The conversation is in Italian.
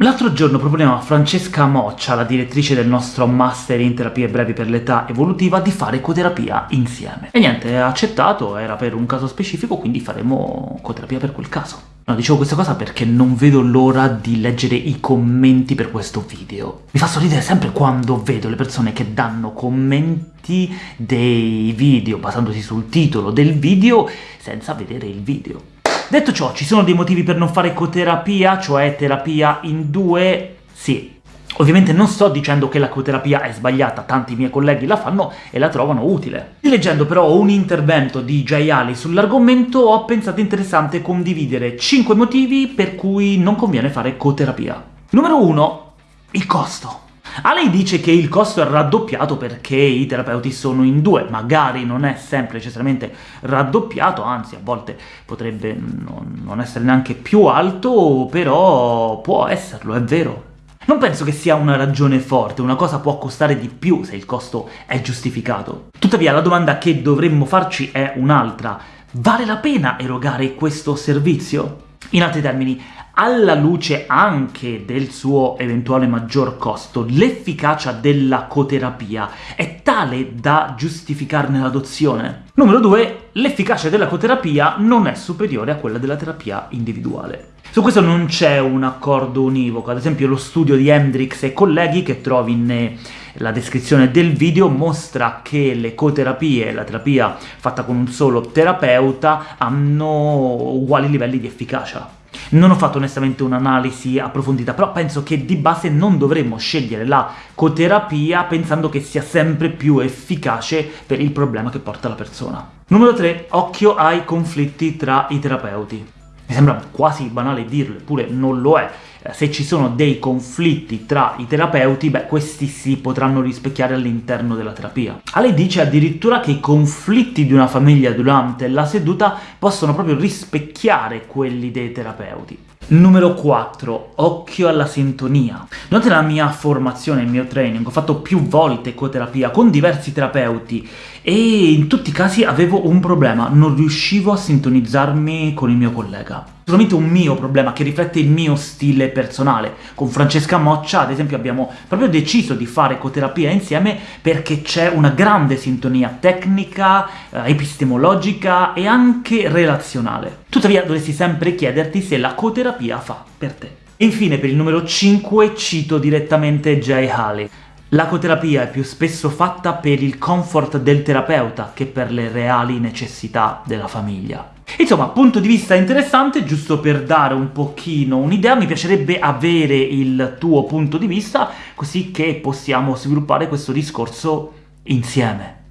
L'altro giorno proponeva a Francesca Moccia, la direttrice del nostro Master in Terapie Brevi per l'Età Evolutiva, di fare coterapia insieme. E niente, ha accettato, era per un caso specifico, quindi faremo coterapia per quel caso. No, dicevo questa cosa perché non vedo l'ora di leggere i commenti per questo video. Mi fa sorridere sempre quando vedo le persone che danno commenti dei video basandosi sul titolo del video senza vedere il video. Detto ciò, ci sono dei motivi per non fare ecoterapia, cioè terapia in due? Sì. Ovviamente non sto dicendo che la coterapia è sbagliata, tanti miei colleghi la fanno e la trovano utile. Leggendo però un intervento di Jay Ali sull'argomento ho pensato interessante condividere 5 motivi per cui non conviene fare coterapia. Numero 1. Il costo. A lei dice che il costo è raddoppiato perché i terapeuti sono in due, magari non è sempre necessariamente raddoppiato, anzi a volte potrebbe non essere neanche più alto, però può esserlo, è vero. Non penso che sia una ragione forte, una cosa può costare di più se il costo è giustificato. Tuttavia la domanda che dovremmo farci è un'altra. Vale la pena erogare questo servizio? In altri termini, alla luce anche del suo eventuale maggior costo, l'efficacia della coterapia è tale da giustificarne l'adozione? Numero 2. L'efficacia della coterapia non è superiore a quella della terapia individuale. Su questo non c'è un accordo univoco, ad esempio lo studio di Hendrix e colleghi, che trovi nella descrizione del video, mostra che le coterapie la terapia fatta con un solo terapeuta hanno uguali livelli di efficacia. Non ho fatto onestamente un'analisi approfondita, però penso che di base non dovremmo scegliere la coterapia pensando che sia sempre più efficace per il problema che porta la persona. Numero 3. Occhio ai conflitti tra i terapeuti. Mi sembra quasi banale dirlo, eppure non lo è. Eh, se ci sono dei conflitti tra i terapeuti, beh, questi si potranno rispecchiare all'interno della terapia. A lei dice addirittura che i conflitti di una famiglia durante la seduta possono proprio rispecchiare quelli dei terapeuti. Numero 4. Occhio alla sintonia. Durante la mia formazione, il mio training, ho fatto più volte ecoterapia con diversi terapeuti e in tutti i casi avevo un problema, non riuscivo a sintonizzarmi con il mio collega. Solamente un mio problema, che riflette il mio stile personale. Con Francesca Moccia, ad esempio, abbiamo proprio deciso di fare ecoterapia insieme perché c'è una grande sintonia tecnica, eh, epistemologica e anche relazionale. Tuttavia dovresti sempre chiederti se la coterapia fa per te. Infine, per il numero 5, cito direttamente Jay Haley. L'acoterapia è più spesso fatta per il comfort del terapeuta che per le reali necessità della famiglia. Insomma, punto di vista interessante, giusto per dare un pochino un'idea, mi piacerebbe avere il tuo punto di vista, così che possiamo sviluppare questo discorso insieme.